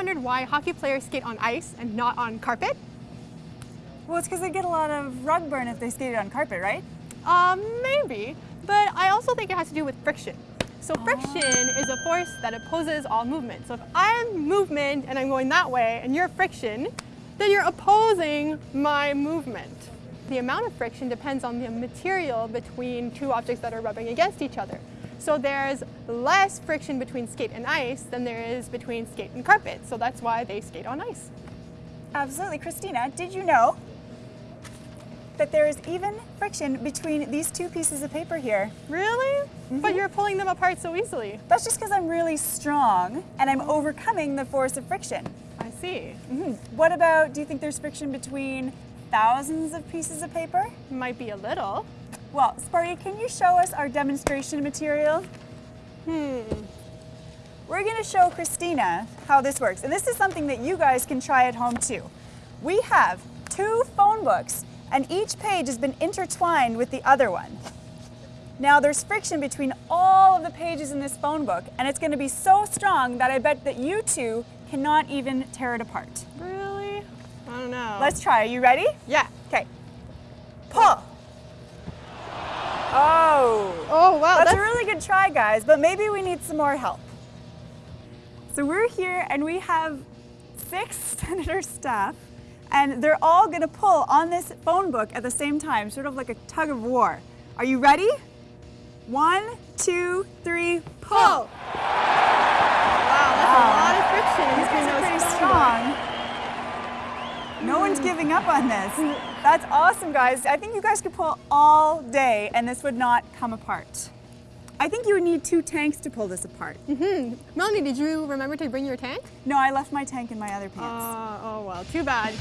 wondered why hockey players skate on ice and not on carpet? Well, it's because they get a lot of rug burn if they skated on carpet, right? Um, maybe, but I also think it has to do with friction. So friction is a force that opposes all movement. So if I'm movement and I'm going that way and you're friction, then you're opposing my movement. The amount of friction depends on the material between two objects that are rubbing against each other. So there's less friction between skate and ice than there is between skate and carpet. So that's why they skate on ice. Absolutely. Christina, did you know that there is even friction between these two pieces of paper here? Really? But you're pulling them apart so easily. That's just because I'm really strong and I'm overcoming the force of friction. I see. Mhm. What about, do you think there's friction between thousands of pieces of paper? Might be a little. Well, Sparty, can you show us our demonstration material? Hmm. We're going to show Christina how this works. And this is something that you guys can try at home too. We have two phone books and each page has been intertwined with the other one. Now there's friction between all of the pages in this phone book and it's going to be so strong that I bet that you two cannot even tear it apart. Really? I don't know. Let's try. Are you ready? Yeah. Okay. Pull. Oh. Wow. That's, a really good try, guys, but maybe we need some more help. So we're here and we have six senator staff and they're all gonna pull on this phone book at the same time, sort of like a tug of war. Are you ready? One, two, three, pull. Wow, that's a lot of friction These between guys are those pretty phone strong. No one's giving up on this. That's awesome, guys. I think you guys could pull all day and this would not come apart. I think you would need two tanks to pull this apart. books. Hmm. Melanie, did you remember to bring your tank? No, I left my tank in my other pants. Uh, oh well, too bad.